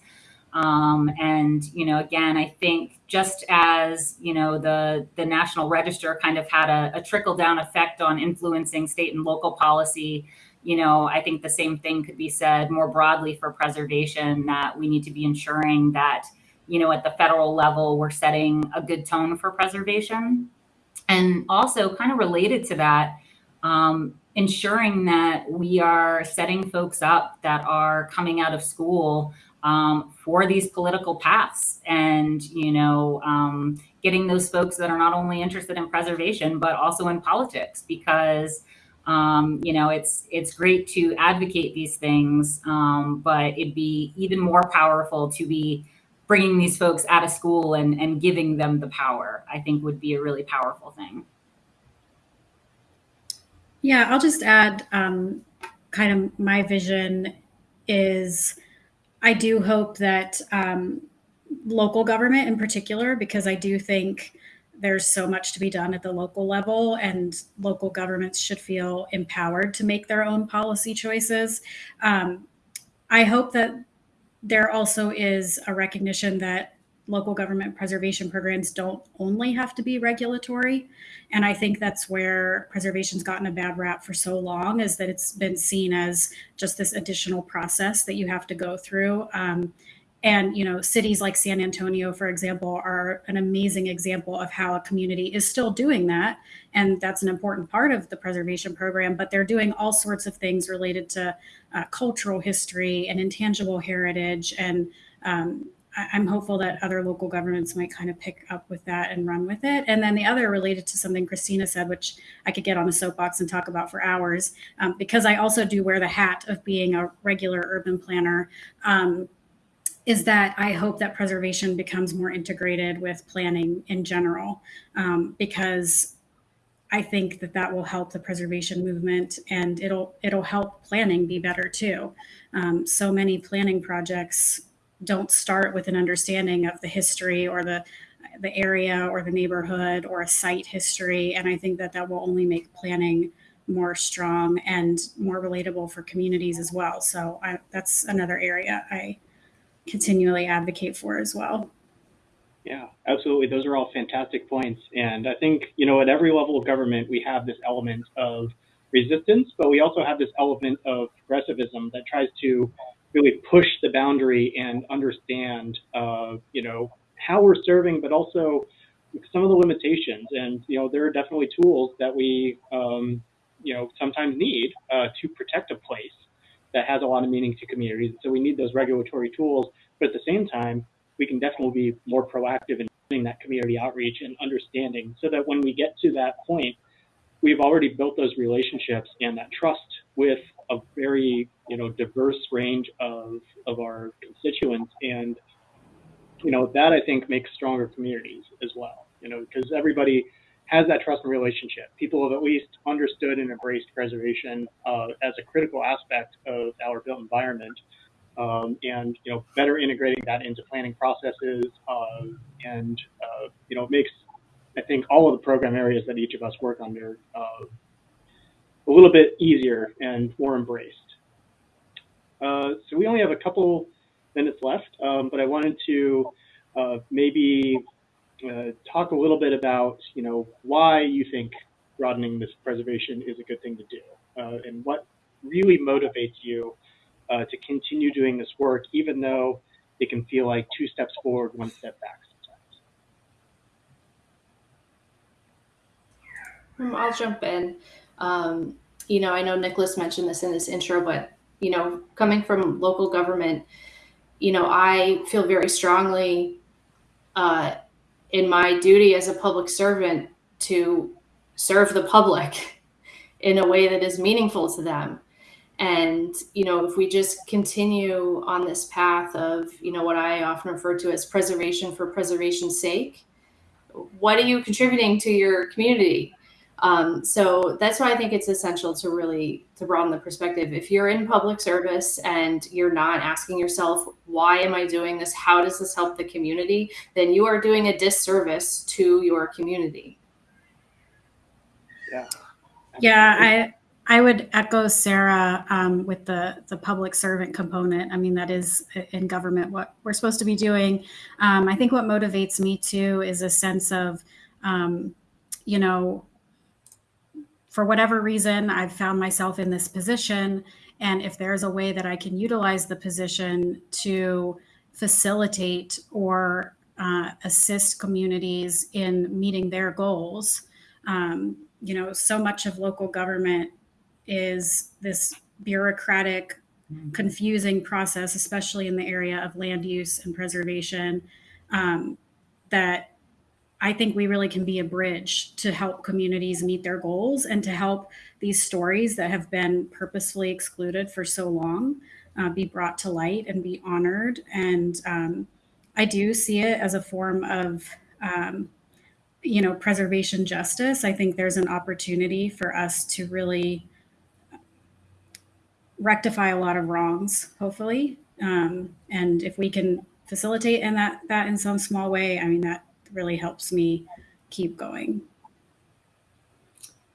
um, and you know, again, I think just as you know, the the National Register kind of had a, a trickle down effect on influencing state and local policy. You know, I think the same thing could be said more broadly for preservation. That we need to be ensuring that you know at the federal level we're setting a good tone for preservation, and also kind of related to that. Um, ensuring that we are setting folks up that are coming out of school um, for these political paths and you know um, getting those folks that are not only interested in preservation but also in politics because um, you know it's it's great to advocate these things um, but it'd be even more powerful to be bringing these folks out of school and, and giving them the power i think would be a really powerful thing. Yeah i'll just add um, kind of my vision is I do hope that um, local government in particular, because I do think there's so much to be done at the local level, and local governments should feel empowered to make their own policy choices. Um, I hope that there also is a recognition that local government preservation programs don't only have to be regulatory. And I think that's where preservation's gotten a bad rap for so long is that it's been seen as just this additional process that you have to go through. Um, and you know, cities like San Antonio, for example, are an amazing example of how a community is still doing that, and that's an important part of the preservation program. But they're doing all sorts of things related to uh, cultural history and intangible heritage, and um, I'm hopeful that other local governments might kind of pick up with that and run with it. And then the other related to something Christina said, which I could get on a soapbox and talk about for hours, um, because I also do wear the hat of being a regular urban planner. Um, is that I hope that preservation becomes more integrated with planning in general, um, because I think that that will help the preservation movement, and it'll it'll help planning be better too. Um, so many planning projects don't start with an understanding of the history or the the area or the neighborhood or a site history, and I think that that will only make planning more strong and more relatable for communities as well. So I, that's another area I continually advocate for as well. Yeah, absolutely. Those are all fantastic points. And I think, you know, at every level of government, we have this element of resistance, but we also have this element of progressivism that tries to really push the boundary and understand, uh, you know, how we're serving, but also some of the limitations. And, you know, there are definitely tools that we, um, you know, sometimes need uh, to protect a place that has a lot of meaning to communities. So we need those regulatory tools, but at the same time, we can definitely be more proactive in doing that community outreach and understanding so that when we get to that point, we've already built those relationships and that trust with a very, you know, diverse range of, of our constituents. And, you know, that I think makes stronger communities as well, you know, because everybody has that trust and relationship. People have at least understood and embraced preservation uh, as a critical aspect of our built environment, um, and you know, better integrating that into planning processes, uh, and uh, you know, makes I think all of the program areas that each of us work under uh, a little bit easier and more embraced. Uh, so we only have a couple minutes left, um, but I wanted to uh, maybe uh, talk a little bit about, you know, why you think broadening this preservation is a good thing to do, uh, and what really motivates you uh, to continue doing this work, even though it can feel like two steps forward, one step back sometimes. Um, I'll jump in. Um, you know, I know Nicholas mentioned this in this intro, but you know, coming from local government, you know, I feel very strongly uh, in my duty as a public servant to serve the public *laughs* in a way that is meaningful to them. And, you know, if we just continue on this path of, you know, what I often refer to as preservation for preservation's sake, what are you contributing to your community? Um, so that's why I think it's essential to really to broaden the perspective. If you're in public service and you're not asking yourself, why am I doing this? How does this help the community? Then you are doing a disservice to your community. Yeah. Yeah, I I would echo Sarah um, with the the public servant component. I mean, that is in government what we're supposed to be doing. Um, I think what motivates me too is a sense of, um, you know, for whatever reason, I've found myself in this position. And if there's a way that I can utilize the position to facilitate or uh, assist communities in meeting their goals, um, you know, so much of local government is this bureaucratic, confusing process, especially in the area of land use and preservation, um, that I think we really can be a bridge to help communities meet their goals and to help these stories that have been purposefully excluded for so long uh, be brought to light and be honored. And um, I do see it as a form of, um, you know, preservation justice. I think there's an opportunity for us to really rectify a lot of wrongs, hopefully. Um, and if we can facilitate in that that in some small way, I mean that really helps me keep going.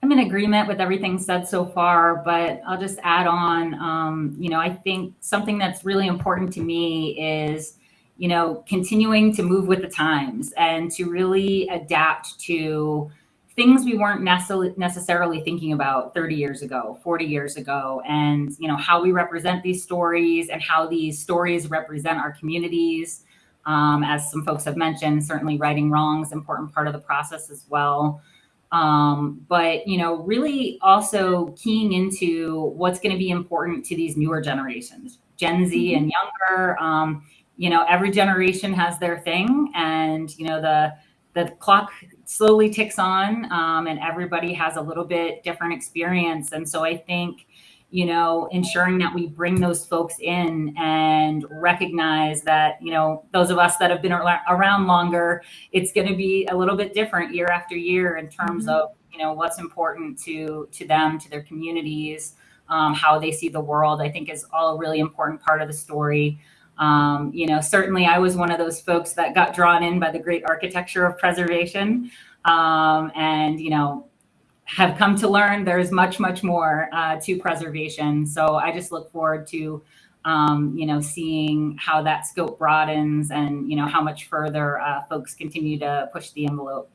I'm in agreement with everything said so far, but I'll just add on. Um, you know, I think something that's really important to me is, you know, continuing to move with the times and to really adapt to things we weren't necessarily thinking about 30 years ago, 40 years ago, and you know how we represent these stories and how these stories represent our communities. Um, as some folks have mentioned, certainly righting wrongs important part of the process as well. Um, but you know, really also keying into what's going to be important to these newer generations, Gen Z mm-hmm. and younger. Um, you know, every generation has their thing, and you know the the clock slowly ticks on um, and everybody has a little bit different experience and so i think you know ensuring that we bring those folks in and recognize that you know those of us that have been around longer it's going to be a little bit different year after year in terms mm-hmm. of you know what's important to to them to their communities um, how they see the world i think is all a really important part of the story um, you know, certainly I was one of those folks that got drawn in by the great architecture of preservation um, and, you know, have come to learn there's much, much more uh, to preservation. So I just look forward to, um, you know, seeing how that scope broadens and, you know, how much further uh, folks continue to push the envelope.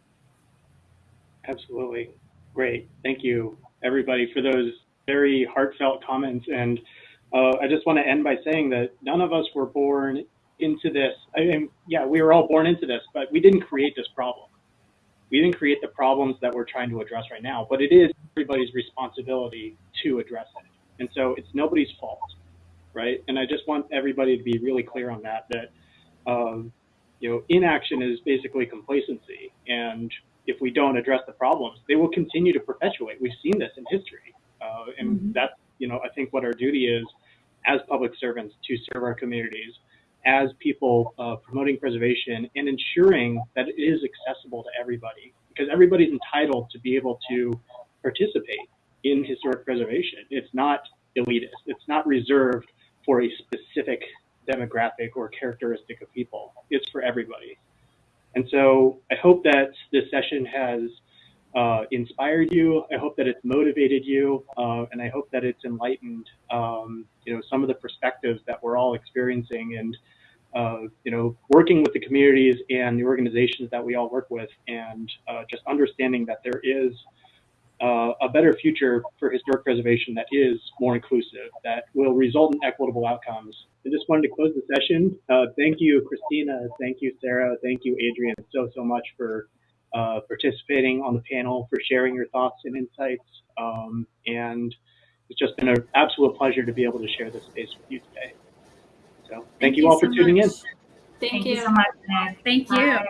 Absolutely. Great. Thank you, everybody, for those very heartfelt comments. And uh, I just want to end by saying that none of us were born into this. I mean, yeah, we were all born into this, but we didn't create this problem. We didn't create the problems that we're trying to address right now, but it is everybody's responsibility to address it. And so it's nobody's fault, right? And I just want everybody to be really clear on that, that, um, you know, inaction is basically complacency. And if we don't address the problems, they will continue to perpetuate. We've seen this in history. Uh, and mm -hmm. that's, you know, I think what our duty is as public servants to serve our communities, as people uh, promoting preservation and ensuring that it is accessible to everybody because everybody's entitled to be able to participate in historic preservation. It's not elitist. It's not reserved for a specific demographic or characteristic of people. It's for everybody. And so I hope that this session has uh, inspired you. I hope that it's motivated you, uh, and I hope that it's enlightened, um, you know, some of the perspectives that we're all experiencing and, uh, you know, working with the communities and the organizations that we all work with and uh, just understanding that there is uh, a better future for historic preservation that is more inclusive, that will result in equitable outcomes. I just wanted to close the session. Uh, thank you, Christina. Thank you, Sarah. Thank you, Adrienne, so, so much for uh, participating on the panel, for sharing your thoughts and insights. Um, and it's just been an absolute pleasure to be able to share this space with you today. So thank, thank you, you all so for tuning much. in. Thank, thank you. you so much. Thank you. Bye.